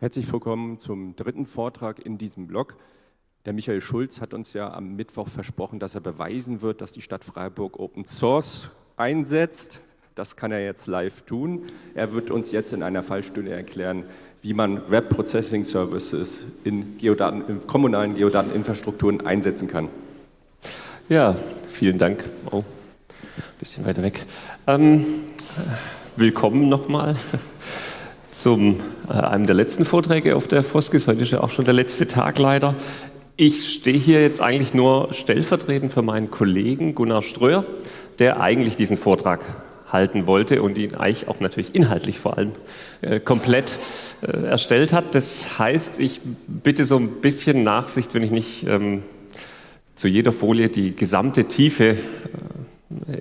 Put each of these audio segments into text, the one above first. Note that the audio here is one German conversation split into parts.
Herzlich willkommen zum dritten Vortrag in diesem Blog. Der Michael Schulz hat uns ja am Mittwoch versprochen, dass er beweisen wird, dass die Stadt Freiburg Open Source einsetzt. Das kann er jetzt live tun. Er wird uns jetzt in einer Fallstunde erklären, wie man Web Processing Services in, Geodaten, in kommunalen Geodateninfrastrukturen einsetzen kann. Ja, vielen Dank. Oh, ein bisschen weiter weg. Ähm, willkommen nochmal zum äh, einem der letzten Vorträge auf der Foskis. Heute ist ja auch schon der letzte Tag leider. Ich stehe hier jetzt eigentlich nur stellvertretend für meinen Kollegen Gunnar Ströer, der eigentlich diesen Vortrag halten wollte und ihn eigentlich auch natürlich inhaltlich vor allem äh, komplett äh, erstellt hat. Das heißt, ich bitte so ein bisschen Nachsicht, wenn ich nicht ähm, zu jeder Folie die gesamte Tiefe äh,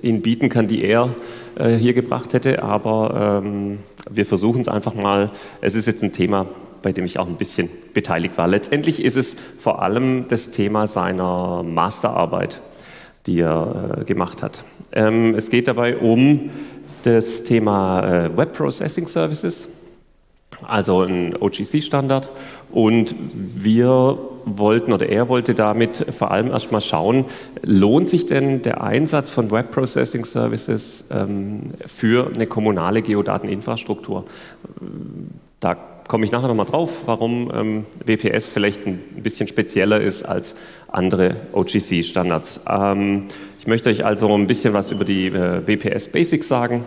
Ihnen bieten kann, die er äh, hier gebracht hätte, aber ähm, wir versuchen es einfach mal. Es ist jetzt ein Thema, bei dem ich auch ein bisschen beteiligt war. Letztendlich ist es vor allem das Thema seiner Masterarbeit, die er äh, gemacht hat. Ähm, es geht dabei um das Thema äh, Web Processing Services, also ein OGC-Standard. Und wir wollten oder er wollte damit vor allem erstmal schauen, lohnt sich denn der Einsatz von Web Processing Services ähm, für eine kommunale Geodateninfrastruktur? Da komme ich nachher nochmal drauf, warum ähm, WPS vielleicht ein bisschen spezieller ist als andere OGC-Standards. Ähm, ich möchte euch also ein bisschen was über die äh, WPS Basics sagen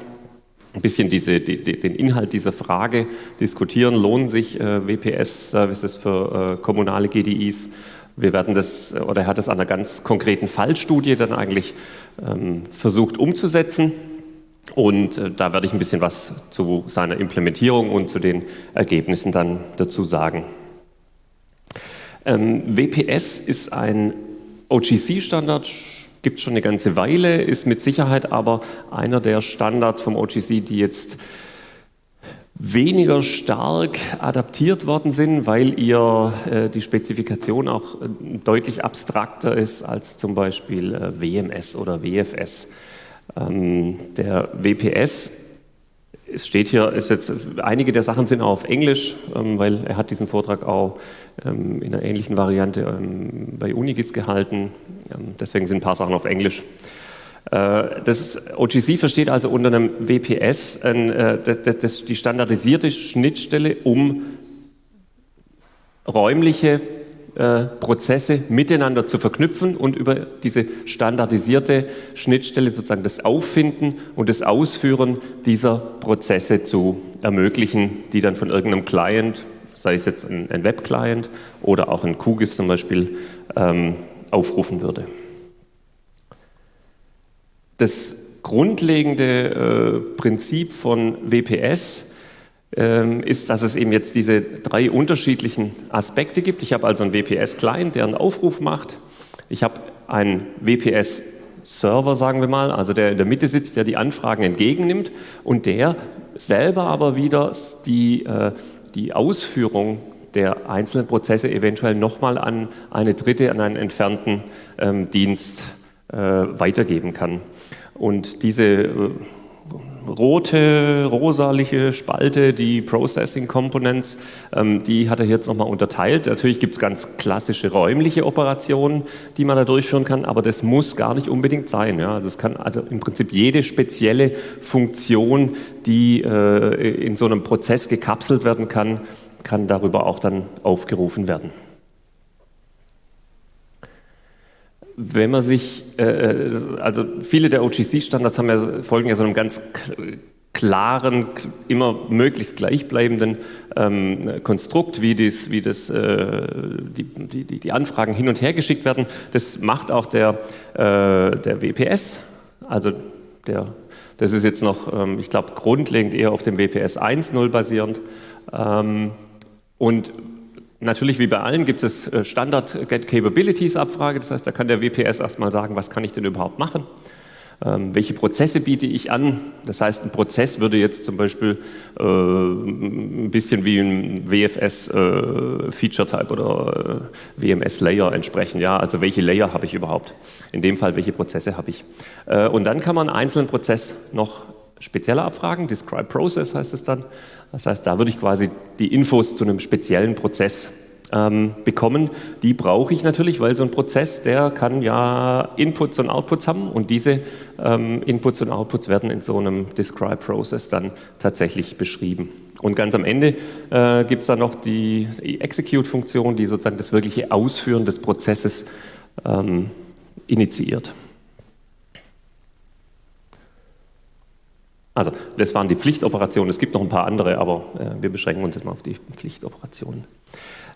ein bisschen diese, die, den Inhalt dieser Frage diskutieren. Lohnen sich äh, WPS-Services für äh, kommunale GDIs? Wir werden das, oder er hat das an einer ganz konkreten Fallstudie dann eigentlich ähm, versucht umzusetzen. Und äh, da werde ich ein bisschen was zu seiner Implementierung und zu den Ergebnissen dann dazu sagen. Ähm, WPS ist ein OGC-Standard, gibt es schon eine ganze Weile, ist mit Sicherheit aber einer der Standards vom OGC, die jetzt weniger stark adaptiert worden sind, weil ihr äh, die Spezifikation auch äh, deutlich abstrakter ist als zum Beispiel äh, WMS oder WFS. Ähm, der WPS es steht hier, ist jetzt, einige der Sachen sind auf Englisch, ähm, weil er hat diesen Vortrag auch ähm, in einer ähnlichen Variante ähm, bei Unigis gehalten. Ähm, deswegen sind ein paar Sachen auf Englisch. Äh, das OGC versteht also unter einem WPS äh, das, das, die standardisierte Schnittstelle, um räumliche äh, Prozesse miteinander zu verknüpfen und über diese standardisierte Schnittstelle sozusagen das Auffinden und das Ausführen dieser Prozesse zu ermöglichen, die dann von irgendeinem Client, sei es jetzt ein, Web-Client oder auch ein QGIS zum Beispiel, ähm, aufrufen würde. Das grundlegende äh, Prinzip von WPS ähm, ist, dass es eben jetzt diese drei unterschiedlichen Aspekte gibt. Ich habe also einen WPS-Client, der einen Aufruf macht. Ich habe einen WPS-Server, sagen wir mal, also der in der Mitte sitzt, der die Anfragen entgegennimmt und der selber aber wieder die, äh, die Ausführung der einzelnen Prozesse eventuell nochmal an eine dritte, an einen entfernten ähm, Dienst äh, weitergeben kann. Und diese äh, rote, rosaliche Spalte, die Processing Components, ähm, die hat er jetzt nochmal unterteilt. Natürlich gibt es ganz klassische räumliche Operationen, die man da durchführen kann, aber das muss gar nicht unbedingt sein. Ja. Das kann also im Prinzip jede spezielle Funktion, die äh, in so einem Prozess gekapselt werden kann, kann darüber auch dann aufgerufen werden. Wenn man sich, äh, äh also viele der OGC-Standards haben ja, folgen ja so einem ganz klaren, immer möglichst gleichbleibenden ähm, Konstrukt, wie, dies, wie das, äh, die, die, die, Anfragen hin und her geschickt werden. Das macht auch der, äh, der WPS, also der, das ist jetzt noch, ähm, ich glaube, grundlegend eher auf dem WPS 1.0 basierend. Ähm, und Natürlich, wie bei allen, gibt es äh, Standard Get Capabilities Abfrage. Das heißt, da kann der WPS erstmal sagen, was kann ich denn überhaupt machen? Ähm, welche Prozesse biete ich an? Das heißt, ein Prozess würde jetzt zum Beispiel äh, ein bisschen wie ein WFS äh, oder äh, WMS Layer entsprechen. Ja, also welche Layer habe ich überhaupt? In dem Fall, welche Prozesse habe ich? Äh, und dann kann man einen einzelnen Prozess noch spezieller abfragen, Describe Process heißt es dann. Das heißt, da würde ich quasi die Infos zu einem speziellen Prozess ähm, bekommen. Die brauche ich natürlich, weil so ein Prozess, der kann ja Inputs und Outputs haben und diese ähm, Inputs und Outputs werden in so einem Describe Process dann tatsächlich beschrieben. Und ganz am Ende äh, gibt es dann noch die, die Execute-Funktion, die sozusagen das wirkliche Ausführen des Prozesses ähm, initiiert. Also das waren die Pflichtoperationen. Es gibt noch ein paar andere, aber äh, wir beschränken uns jetzt mal auf die Pflichtoperationen.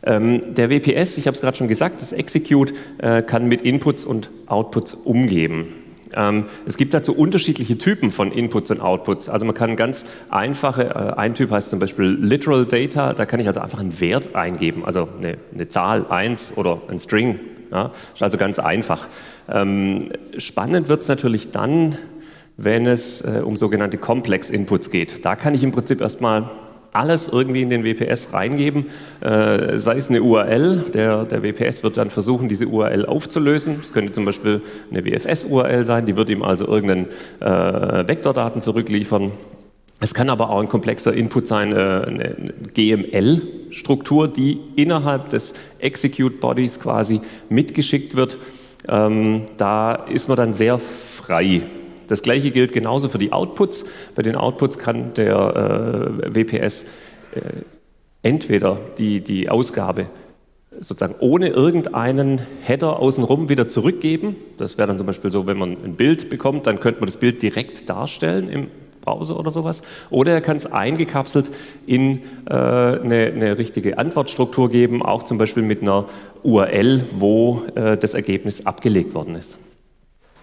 Ähm, der WPS, ich habe es gerade schon gesagt, das Execute äh, kann mit Inputs und Outputs umgehen. Ähm, es gibt dazu unterschiedliche Typen von Inputs und Outputs. Also man kann ganz einfache, äh, ein Typ heißt zum Beispiel Literal Data, da kann ich also einfach einen Wert eingeben, also eine, eine Zahl 1 oder ein String. Ja, ist also ganz einfach. Ähm, spannend wird es natürlich dann, wenn es äh, um sogenannte Complex Inputs geht. Da kann ich im Prinzip erstmal alles irgendwie in den WPS reingeben, äh, sei es eine URL, der, der WPS wird dann versuchen, diese URL aufzulösen. Es könnte zum Beispiel eine WFS-URL sein, die wird ihm also irgendeinen äh, Vektordaten zurückliefern. Es kann aber auch ein komplexer Input sein, äh, eine GML-Struktur, die innerhalb des Execute Bodies quasi mitgeschickt wird. Ähm, da ist man dann sehr frei. Das gleiche gilt genauso für die Outputs. Bei den Outputs kann der äh, WPS äh, entweder die, die Ausgabe sozusagen ohne irgendeinen Header außenrum wieder zurückgeben. Das wäre dann zum Beispiel so, wenn man ein Bild bekommt, dann könnte man das Bild direkt darstellen im Browser oder sowas. Oder er kann es eingekapselt in äh, eine, richtige Antwortstruktur geben, auch zum Beispiel mit einer URL, wo äh, das Ergebnis abgelegt worden ist.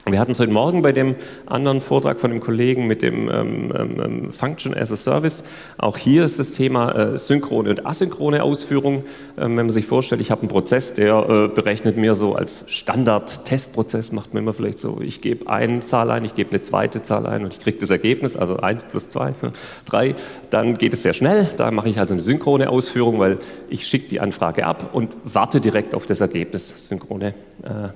Wir hatten es heute Morgen bei dem anderen Vortrag von dem Kollegen mit dem ähm, ähm, ähm, Function as a Service. Auch hier ist das Thema äh, synchrone und asynchrone Ausführung. Ähm, wenn man sich vorstellt, ich habe einen Prozess, der äh, berechnet mir so als Standard-Testprozess, macht man immer vielleicht so, ich gebe eine Zahl ein, ich gebe eine zweite Zahl ein und ich kriege das Ergebnis, also 1 plus 2, 3. Dann geht es sehr schnell. Da mache ich also eine synchrone Ausführung, weil ich schicke die Anfrage ab und warte direkt auf das Ergebnis. Synchrone äh,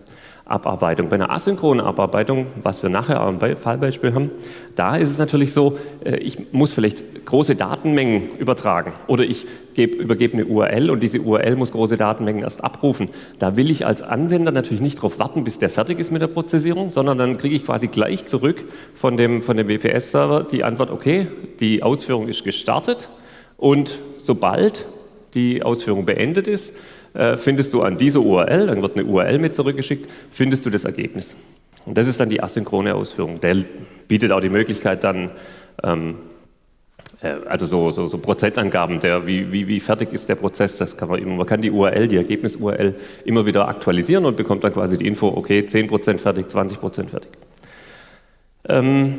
Abarbeitung. Bei einer asynchronen Abarbeitung, was wir nachher im Fallbeispiel haben, da ist es natürlich so, äh, ich muss vielleicht große Datenmengen übertragen oder ich übergebe eine URL und diese URL muss große Datenmengen erst abrufen. Da will ich als Anwender natürlich nicht darauf warten, bis der fertig ist mit der Prozessierung, sondern dann kriege ich quasi gleich zurück von dem, von dem WPS-Server die Antwort, okay, die Ausführung ist gestartet und sobald die Ausführung beendet ist, findest du an dieser URL, dann wird eine URL mit zurückgeschickt, findest du das Ergebnis. Und das ist dann die asynchrone Ausführung. Der bietet auch die Möglichkeit dann, ähm, äh, also so, so, so Prozentangaben, der, wie, wie, wie, fertig ist der Prozess, das kann man immer, man kann die URL, die Ergebnis-URL immer wieder aktualisieren und bekommt dann quasi die Info, okay, 10% fertig, 20% fertig. Ähm,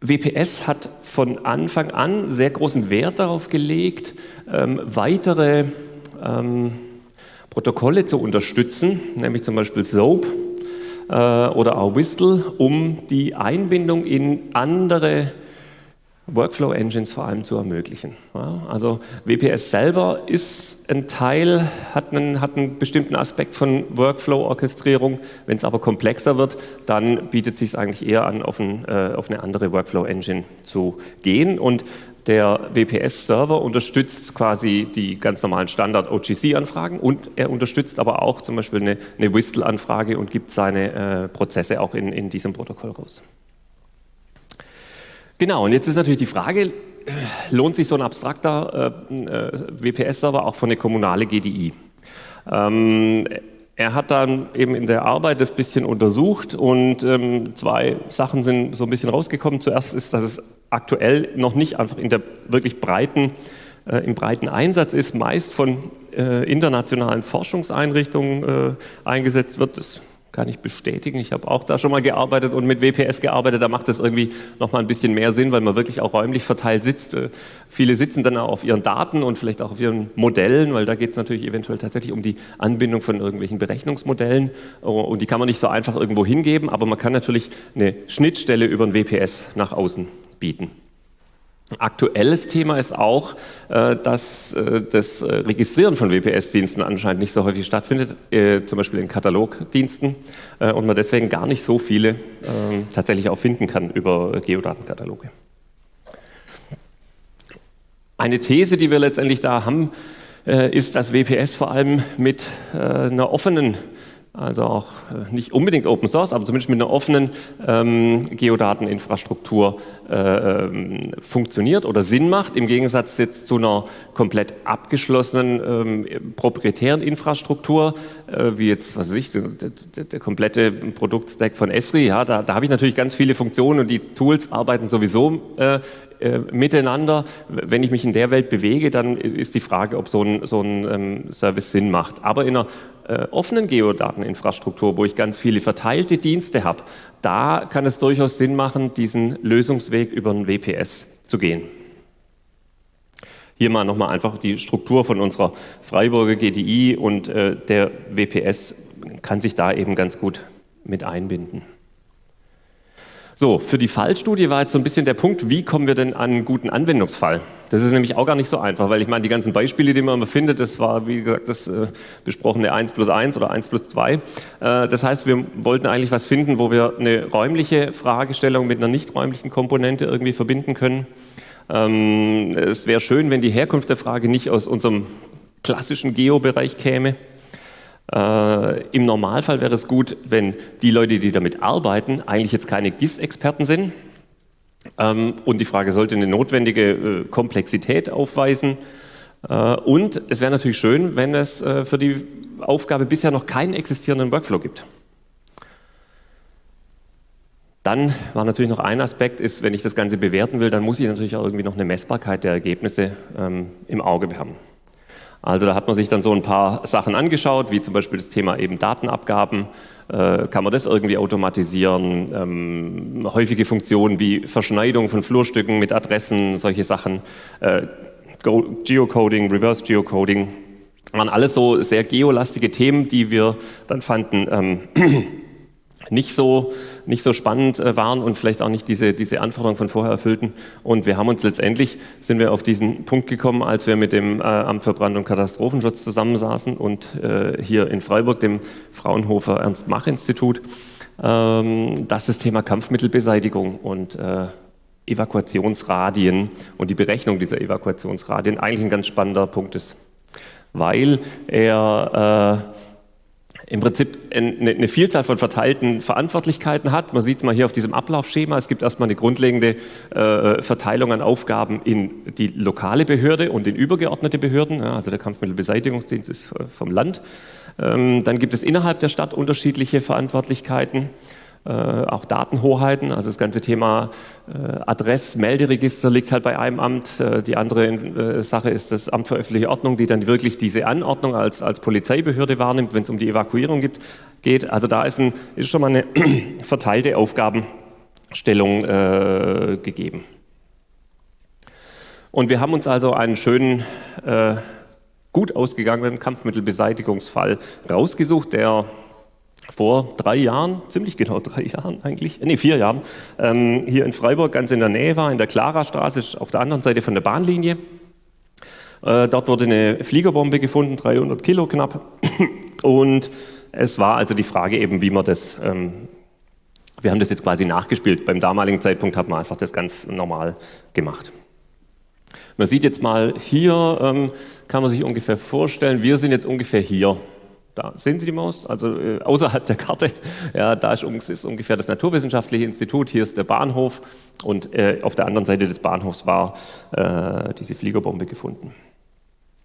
WPS hat von Anfang an sehr großen Wert darauf gelegt, ähm, weitere ähm, Protokolle zu unterstützen, nämlich zum Beispiel SOAP äh, oder auch Whistle, um die Einbindung in andere Workflow-Engines vor allem zu ermöglichen. Ja, also WPS selber ist ein Teil, hat einen, hat einen bestimmten Aspekt von Workflow-Orchestrierung. Wenn es aber komplexer wird, dann bietet es sich eigentlich eher an, auf, ein, äh, auf eine andere Workflow-Engine zu gehen. Und der WPS-Server unterstützt quasi die ganz normalen Standard-OGC-Anfragen und er unterstützt aber auch zum Beispiel eine, eine Whistle-Anfrage und gibt seine äh, Prozesse auch in, in diesem Protokoll raus. Genau, und jetzt ist natürlich die Frage, lohnt sich so ein abstrakter äh, äh WPS-Server auch für eine kommunale GDI? Ähm, er hat dann eben in der Arbeit das bisschen untersucht und ähm, zwei Sachen sind so ein bisschen rausgekommen. Zuerst ist, dass es aktuell noch nicht einfach in der wirklich breiten, äh, im breiten Einsatz ist, meist von äh, internationalen Forschungseinrichtungen äh, eingesetzt wird. Das kann ich bestätigen. Ich habe auch da schon mal gearbeitet und mit WPS gearbeitet. Da macht es irgendwie noch mal ein bisschen mehr Sinn, weil man wirklich auch räumlich verteilt sitzt. Äh, viele sitzen dann auch auf ihren Daten und vielleicht auch auf ihren Modellen, weil da geht es natürlich eventuell tatsächlich um die Anbindung von irgendwelchen Berechnungsmodellen. Oh, und die kann man nicht so einfach irgendwo hingeben, aber man kann natürlich eine Schnittstelle über ein WPS nach außen bieten. Aktuelles Thema ist auch, äh, dass äh, das äh, Registrieren von WPS-Diensten anscheinend nicht so häufig stattfindet, zum Beispiel in Katalogdiensten und man deswegen gar nicht so viele ähm, tatsächlich auch finden kann über Geodatenkataloge. Eine These, die wir letztendlich da haben, ist, dass WPS vor allem mit einer offenen also auch äh, nicht unbedingt Open Source, aber zumindest mit einer offenen ähm, Geodateninfrastruktur äh, ähm, funktioniert oder Sinn macht, im Gegensatz jetzt zu einer komplett abgeschlossenen ähm, proprietären Infrastruktur, äh, wie jetzt, was weiß ich, der, der, der komplette Produktstack von Esri, ja, da, da habe ich natürlich ganz viele Funktionen und die Tools arbeiten sowieso äh, äh, miteinander. Wenn ich mich in der Welt bewege, dann ist die Frage, ob so ein, so ein ähm, Service Sinn macht. Aber in einer äh, offenen Geodateninfrastruktur, wo ich ganz viele verteilte Dienste habe, da kann es durchaus Sinn machen, diesen Lösungsweg über ein WPS zu gehen. Hier mal nochmal einfach die Struktur von unserer Freiburger GDI und äh, der WPS kann sich da eben ganz gut mit einbinden. So, für die Fallstudie war jetzt so ein bisschen der Punkt, wie kommen wir denn an einen guten Anwendungsfall? Das ist nämlich auch gar nicht so einfach, weil ich meine, die ganzen Beispiele, die man immer findet, das war, wie gesagt, das äh, besprochene 1 plus 1 oder 1 plus 2. Äh, das heißt, wir wollten eigentlich was finden, wo wir eine räumliche Fragestellung mit einer nicht räumlichen Komponente irgendwie verbinden können. Ähm, es wäre schön, wenn die Herkunft der Frage nicht aus unserem klassischen Geo-Bereich käme, äh, Im Normalfall wäre es gut, wenn die Leute, die damit arbeiten, eigentlich jetzt keine GIS-Experten sind. Ähm, und die Frage sollte eine notwendige äh, Komplexität aufweisen. Äh, und es wäre natürlich schön, wenn es äh, für die Aufgabe bisher noch keinen existierenden Workflow gibt. Dann war natürlich noch ein Aspekt, ist, wenn ich das Ganze bewerten will, dann muss ich natürlich auch irgendwie noch eine Messbarkeit der Ergebnisse ähm, im Auge haben. Also da hat man sich dann so ein paar Sachen angeschaut, wie zum Beispiel das Thema eben Datenabgaben. Äh, kann man das irgendwie automatisieren? Ähm, häufige Funktionen wie Verschneidung von Flurstücken mit Adressen, solche Sachen. Äh, Geocoding, Reverse Geocoding, waren alles so sehr geolastige Themen, die wir dann fanden ähm, nicht so nicht so spannend äh, waren und vielleicht auch nicht diese, diese Anforderungen von vorher erfüllten. Und wir haben uns letztendlich, sind wir auf diesen Punkt gekommen, als wir mit dem äh, Amt für Brand- und Katastrophenschutz zusammensaßen und äh, hier in Freiburg, dem Fraunhofer Ernst-Mach-Institut, ähm, dass das Thema Kampfmittelbeseitigung und Evakuationsradien und die Berechnung dieser Evakuationsradien eigentlich ein ganz spannender Punkt ist, weil er im Prinzip eine Vielzahl von verteilten Verantwortlichkeiten hat. Man sieht es mal hier auf diesem Ablaufschema. Es gibt erstmal eine grundlegende äh, Verteilung an Aufgaben in die lokale Behörde und in übergeordnete Behörden. Also der Kampfmittelbeseitigungsdienst ist äh, vom Land. Ähm, dann gibt es innerhalb der Stadt unterschiedliche Verantwortlichkeiten. Äh, auch Datenhoheiten, also das ganze Thema äh, Adress-Melderegister liegt halt bei einem Amt. Äh, die andere Sache ist das Amt für öffentliche Ordnung, die dann wirklich diese Anordnung als, als Polizeibehörde wahrnimmt, wenn es um die Evakuierung gibt, geht. Also da ist, ein, ist schon mal eine verteilte Aufgabenstellung äh, gegeben. Und wir haben uns also einen schönen, äh, gut ausgegangenen Kampfmittelbeseitigungsfall rausgesucht, der vor drei Jahren, ziemlich genau drei Jahren eigentlich, nee, vier Jahren, ähm, hier in Freiburg ganz in der Nähe war, in der Klarastraße, auf der anderen Seite von der Bahnlinie. Äh, dort wurde eine Fliegerbombe gefunden, 300 Kilo knapp. Und es war also die Frage eben, wie man das, ähm, wir haben das jetzt quasi nachgespielt. Beim damaligen Zeitpunkt hat man einfach das ganz normal gemacht. Man sieht jetzt mal hier, ähm, kann man sich ungefähr vorstellen, wir sind jetzt ungefähr hier da sehen Sie die Maus, also äh, außerhalb der Karte. Ja, da ist, ist, ungefähr das Naturwissenschaftliche Institut, hier ist der Bahnhof und äh, auf der anderen Seite des Bahnhofs war äh, diese Fliegerbombe gefunden.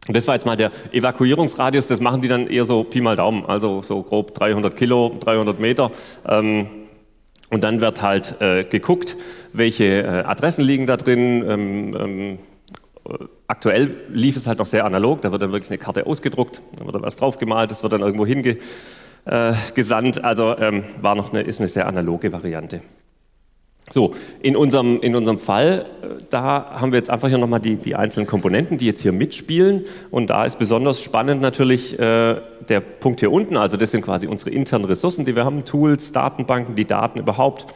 Und das war jetzt mal der Evakuierungsradius, das machen die dann eher so Pi mal Daumen, also so grob 300 Kilo, 300 Meter. Ähm, und dann wird halt äh, geguckt, welche äh, Adressen liegen da drin, ähm, ähm, Aktuell lief es halt noch sehr analog, da wird dann wirklich eine Karte ausgedruckt, da wird dann was draufgemalt, das wird dann irgendwo hingesandt, äh, also ähm, war noch eine, ist eine sehr analoge Variante. So, in unserem, in unserem Fall, äh, da haben wir jetzt einfach hier nochmal die, die einzelnen Komponenten, die jetzt hier mitspielen. Und da ist besonders spannend natürlich äh, der Punkt hier unten. Also das sind quasi unsere internen Ressourcen, die wir haben, Tools, Datenbanken, die Daten überhaupt.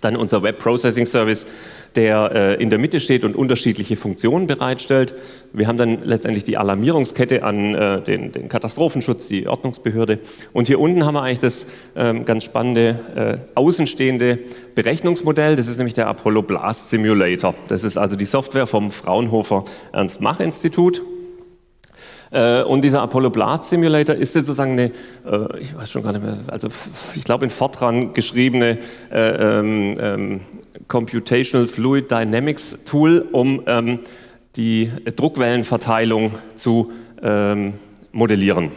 Dann unser Web Processing Service, der äh, in der Mitte steht und unterschiedliche Funktionen bereitstellt. Wir haben dann letztendlich die Alarmierungskette an äh, den, den, Katastrophenschutz, die Ordnungsbehörde. Und hier unten haben wir eigentlich das ähm, ganz spannende äh, außenstehende Berechnungsmodell. Das ist nämlich der Apollo Blast Simulator. Das ist also die Software vom Fraunhofer Ernst-Mach-Institut. Äh, und dieser Apollo Blast Simulator ist jetzt sozusagen eine, äh, ich weiß schon gar nicht mehr, also ich glaube in Fortran geschriebene äh, ähm, ähm, Computational Fluid Dynamics Tool, um ähm, die Druckwellenverteilung zu ähm, modellieren.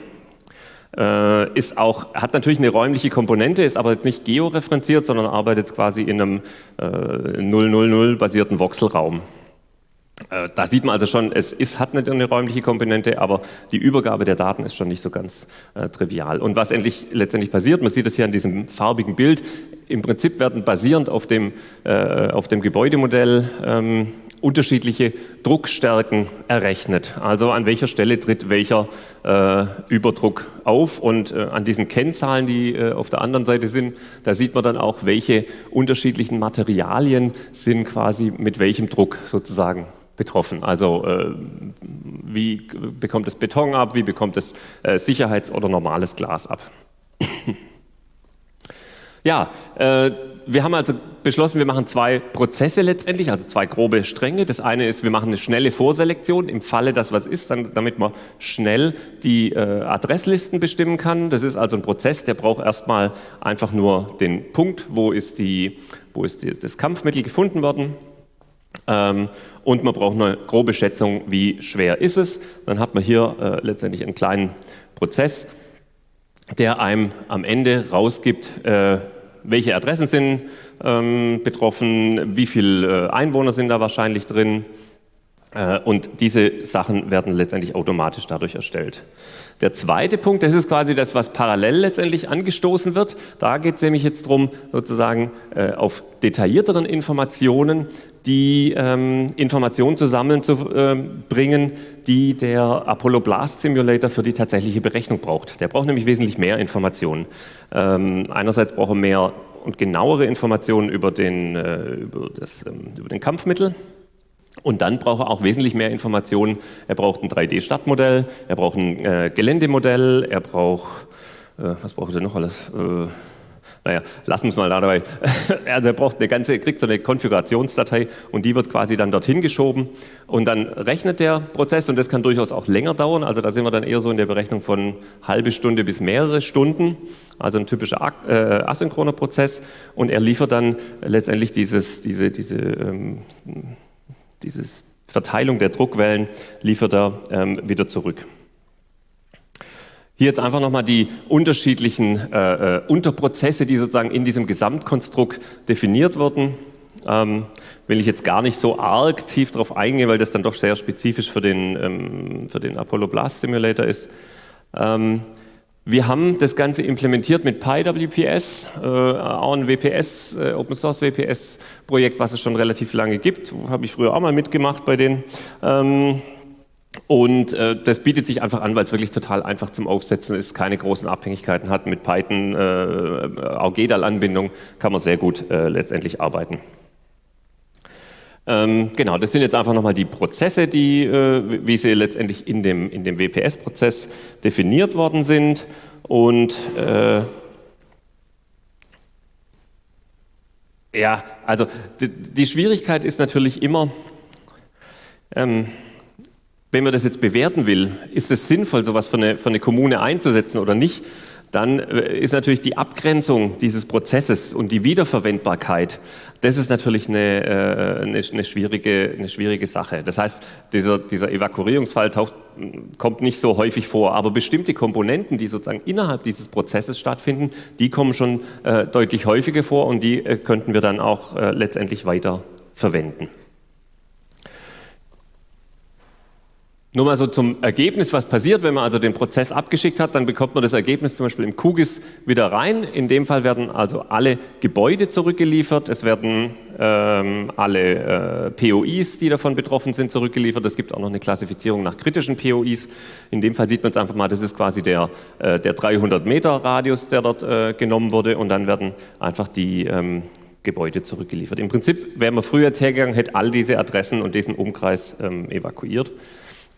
Äh, ist auch, hat natürlich eine räumliche Komponente, ist aber jetzt nicht georeferenziert, sondern arbeitet quasi in einem äh, 000 basierten Voxelraum. Äh, da sieht man also schon, es ist, hat nicht eine räumliche Komponente, aber die Übergabe der Daten ist schon nicht so ganz äh, trivial. Und was endlich, letztendlich passiert, man sieht es hier an diesem farbigen Bild, im Prinzip werden basierend auf dem, äh, auf dem Gebäudemodell ähm, unterschiedliche Druckstärken errechnet. Also an welcher Stelle tritt welcher äh, Überdruck auf und äh, an diesen Kennzahlen, die äh, auf der anderen Seite sind, da sieht man dann auch, welche unterschiedlichen Materialien sind quasi mit welchem Druck sozusagen betroffen. Also äh, wie bekommt es Beton ab, wie bekommt es äh, Sicherheits- oder normales Glas ab. ja, äh, wir haben also beschlossen, wir machen zwei Prozesse letztendlich, also zwei grobe Stränge. Das eine ist, wir machen eine schnelle Vorselektion im Falle, dass was ist, dann, damit man schnell die äh, Adresslisten bestimmen kann. Das ist also ein Prozess, der braucht erstmal einfach nur den Punkt, wo ist, die, wo ist die, das Kampfmittel gefunden worden ähm, und man braucht eine grobe Schätzung, wie schwer ist es. Dann hat man hier äh, letztendlich einen kleinen Prozess, der einem am Ende rausgibt, äh, welche Adressen sind ähm, betroffen, wie viele äh, Einwohner sind da wahrscheinlich drin. Äh, und diese Sachen werden letztendlich automatisch dadurch erstellt. Der zweite Punkt, das ist quasi das, was parallel letztendlich angestoßen wird. Da geht es nämlich jetzt darum, sozusagen äh, auf detaillierteren Informationen die ähm, Informationen zusammenzubringen, äh, die der Apollo Blast Simulator für die tatsächliche Berechnung braucht. Der braucht nämlich wesentlich mehr Informationen. Ähm, einerseits braucht er mehr und genauere Informationen über den, äh, über, das, ähm, über den Kampfmittel, und dann braucht er auch wesentlich mehr Informationen. Er braucht ein 3D-Stadtmodell, er braucht ein äh, Geländemodell, er braucht, äh, was braucht er noch alles? Naja, lassen wir es mal dabei. Also er braucht eine ganze, kriegt so eine Konfigurationsdatei und die wird quasi dann dorthin geschoben und dann rechnet der Prozess und das kann durchaus auch länger dauern. Also da sind wir dann eher so in der Berechnung von halbe Stunde bis mehrere Stunden. Also ein typischer äh, asynchroner Prozess und er liefert dann letztendlich dieses, diese, diese ähm, diese Verteilung der Druckwellen liefert er ähm, wieder zurück. Hier jetzt einfach nochmal die unterschiedlichen äh, äh, Unterprozesse, die sozusagen in diesem Gesamtkonstrukt definiert wurden. Ähm, will ich jetzt gar nicht so arg tief darauf eingehen, weil das dann doch sehr spezifisch für den, ähm, für den Apollo Blast Simulator ist. Ähm, wir haben das Ganze implementiert mit PyWPS, äh, auch ein WPS, äh, Open Source WPS Projekt, was es schon relativ lange gibt. Habe ich früher auch mal mitgemacht bei denen. Ähm, und äh, das bietet sich einfach an, weil es wirklich total einfach zum Aufsetzen ist, keine großen Abhängigkeiten hat. Mit Python, äh, auch GEDAL-Anbindung kann man sehr gut äh, letztendlich arbeiten. Ähm, genau, das sind jetzt einfach nochmal die Prozesse, die, äh, wie sie letztendlich in dem, in dem WPS-Prozess definiert worden sind. Und äh, ja, also die, die, Schwierigkeit ist natürlich immer, ähm, wenn man das jetzt bewerten will, ist es sinnvoll, sowas für eine, für eine Kommune einzusetzen oder nicht? dann äh, ist natürlich die Abgrenzung dieses Prozesses und die Wiederverwendbarkeit, das ist natürlich eine, äh, eine, eine, schwierige, eine schwierige Sache. Das heißt, dieser, dieser Evakuierungsfall taucht, kommt nicht so häufig vor, aber bestimmte Komponenten, die sozusagen innerhalb dieses Prozesses stattfinden, die kommen schon äh, deutlich häufiger vor und die äh, könnten wir dann auch äh, letztendlich weiter verwenden. Nur mal so zum Ergebnis, was passiert, wenn man also den Prozess abgeschickt hat, dann bekommt man das Ergebnis zum Beispiel im QGIS wieder rein. In dem Fall werden also alle Gebäude zurückgeliefert, es werden ähm, alle äh, POIs, die davon betroffen sind, zurückgeliefert. Es gibt auch noch eine Klassifizierung nach kritischen POIs. In dem Fall sieht man es einfach mal, das ist quasi der, äh, der 300 Meter Radius, der dort äh, genommen wurde und dann werden einfach die ähm, Gebäude zurückgeliefert. Im Prinzip wäre man früher jetzt hergegangen, hätte all diese Adressen und diesen Umkreis ähm, evakuiert.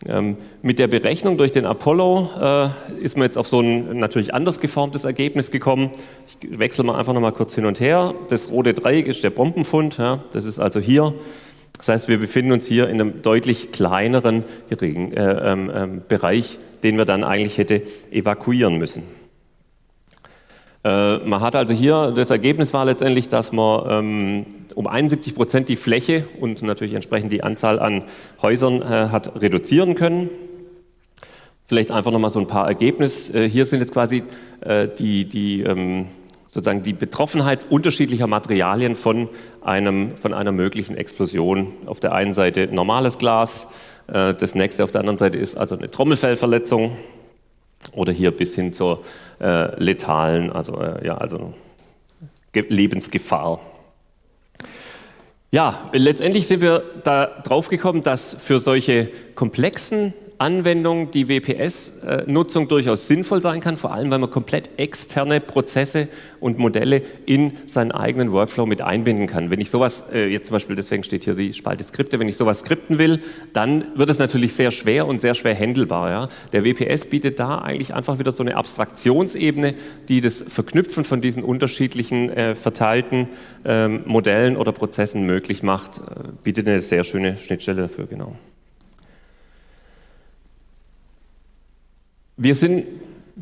Ähm, mit der Berechnung durch den Apollo äh, ist man jetzt auf so ein natürlich anders geformtes Ergebnis gekommen. Ich wechsle mal einfach noch mal kurz hin und her. Das rote Dreieck ist der Bombenfund. Ja, das ist also hier. Das heißt, wir befinden uns hier in einem deutlich kleineren geringen, äh, ähm, ähm, Bereich, den wir dann eigentlich hätte evakuieren müssen. Äh, man hat also hier, das Ergebnis war letztendlich, dass man ähm, um 71 Prozent die Fläche und natürlich entsprechend die Anzahl an Häusern äh, hat reduzieren können. Vielleicht einfach nochmal so ein paar Ergebnisse. Äh, hier sind jetzt quasi äh, die, die, ähm, sozusagen die Betroffenheit unterschiedlicher Materialien von, einem, von einer möglichen Explosion. Auf der einen Seite normales Glas, äh, das nächste auf der anderen Seite ist also eine Trommelfellverletzung oder hier bis hin zur äh, letalen, also, äh, ja, also Lebensgefahr. Ja, letztendlich sind wir da drauf gekommen, dass für solche komplexen Anwendung die WPS-Nutzung durchaus sinnvoll sein kann, vor allem weil man komplett externe Prozesse und Modelle in seinen eigenen Workflow mit einbinden kann. Wenn ich sowas, äh, jetzt zum Beispiel, deswegen steht hier die Spalte Skripte, wenn ich sowas skripten will, dann wird es natürlich sehr schwer und sehr schwer handelbar. Ja? Der WPS bietet da eigentlich einfach wieder so eine Abstraktionsebene, die das Verknüpfen von diesen unterschiedlichen äh, verteilten ähm, Modellen oder Prozessen möglich macht, äh, bietet eine sehr schöne Schnittstelle dafür, genau. Wir sind,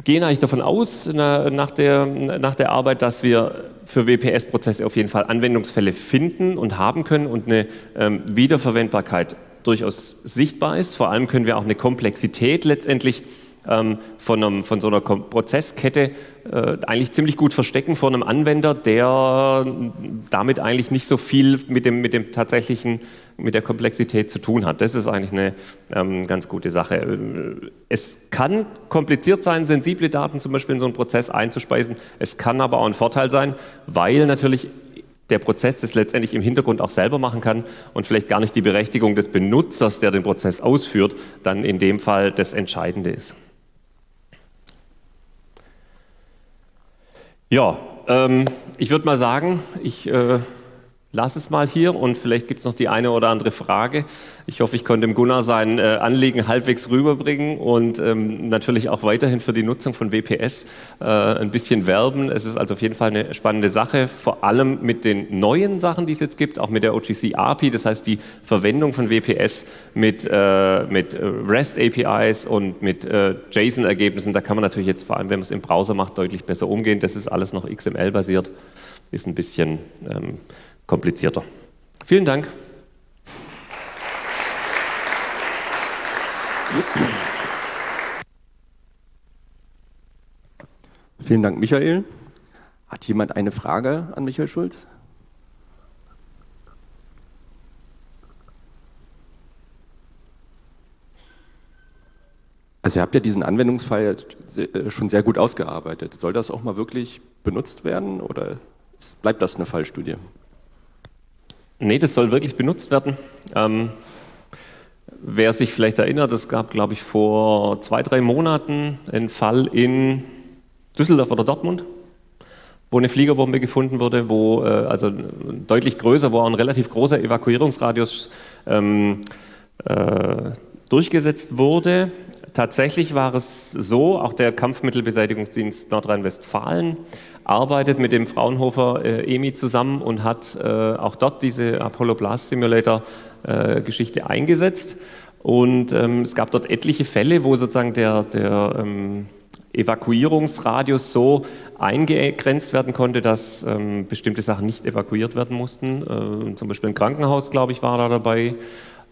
gehen eigentlich davon aus, nach der, nach der Arbeit, dass wir für WPS-Prozesse auf jeden Fall Anwendungsfälle finden und haben können und eine ähm, Wiederverwendbarkeit durchaus sichtbar ist. Vor allem können wir auch eine Komplexität letztendlich ähm, von, einem, von, so einer Prozesskette äh, eigentlich ziemlich gut verstecken vor einem Anwender, der damit eigentlich nicht so viel mit dem, mit dem tatsächlichen, mit der Komplexität zu tun hat. Das ist eigentlich eine ähm, ganz gute Sache. Es kann kompliziert sein, sensible Daten zum Beispiel in so einen Prozess einzuspeisen. Es kann aber auch ein Vorteil sein, weil natürlich der Prozess das letztendlich im Hintergrund auch selber machen kann und vielleicht gar nicht die Berechtigung des Benutzers, der den Prozess ausführt, dann in dem Fall das Entscheidende ist. Ja, ähm, ich würde mal sagen, ich äh, lasse es mal hier und vielleicht gibt es noch die eine oder andere Frage. Ich hoffe, ich konnte dem Gunnar sein äh, Anliegen halbwegs rüberbringen und ähm, natürlich auch weiterhin für die Nutzung von WPS äh, ein bisschen werben. Es ist also auf jeden Fall eine spannende Sache, vor allem mit den neuen Sachen, die es jetzt gibt, auch mit der OGC API, das heißt die Verwendung von WPS mit, äh, mit REST APIs und mit äh, JSON-Ergebnissen. Da kann man natürlich jetzt, vor allem wenn man es im Browser macht, deutlich besser umgehen. Das ist alles noch XML-basiert, ist ein bisschen ähm, komplizierter. Vielen Dank. Vielen Dank, Michael. Hat jemand eine Frage an Michael Schulz? Also ihr habt ja diesen Anwendungsfall äh, schon sehr gut ausgearbeitet. Soll das auch mal wirklich benutzt werden oder bleibt das eine Fallstudie? Nee, das soll wirklich benutzt werden. Ähm, wer sich vielleicht erinnert, es gab, glaube ich, vor zwei, drei Monaten einen Fall in Düsseldorf oder Dortmund, wo eine Fliegerbombe gefunden wurde, wo äh, also deutlich größer, wo auch ein relativ großer Evakuierungsradius ähm, äh, durchgesetzt wurde. Tatsächlich war es so, auch der Kampfmittelbeseitigungsdienst Nordrhein-Westfalen arbeitet mit dem Fraunhofer äh, EMI zusammen und hat äh, auch dort diese Apollo Blast Simulator äh, Geschichte eingesetzt. Und ähm, es gab dort etliche Fälle, wo sozusagen der, der ähm, Evakuierungsradius so eingegrenzt werden konnte, dass ähm, bestimmte Sachen nicht evakuiert werden mussten. Äh, zum Beispiel ein Krankenhaus, glaube ich, war da dabei,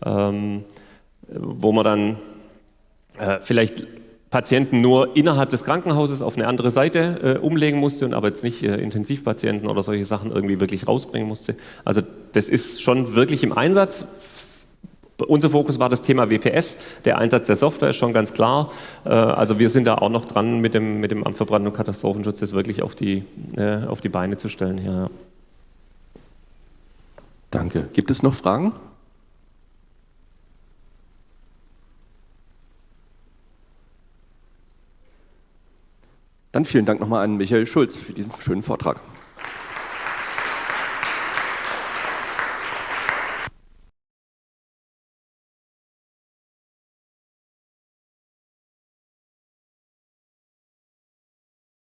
ähm, wo man dann äh, vielleicht Patienten nur innerhalb des Krankenhauses auf eine andere Seite äh, umlegen musste und aber jetzt nicht äh, Intensivpatienten oder solche Sachen irgendwie wirklich rausbringen musste. Also das ist schon wirklich im Einsatz. Unser Fokus war das Thema WPS. Der Einsatz der Software ist schon ganz klar. Äh, also wir sind da auch noch dran, mit dem, mit dem Amt für Brand- und Katastrophenschutz das wirklich auf die, äh, auf die Beine zu stellen. Ja. Danke. Gibt es noch Fragen? Dann vielen Dank nochmal an Michael Schulz für diesen schönen Vortrag.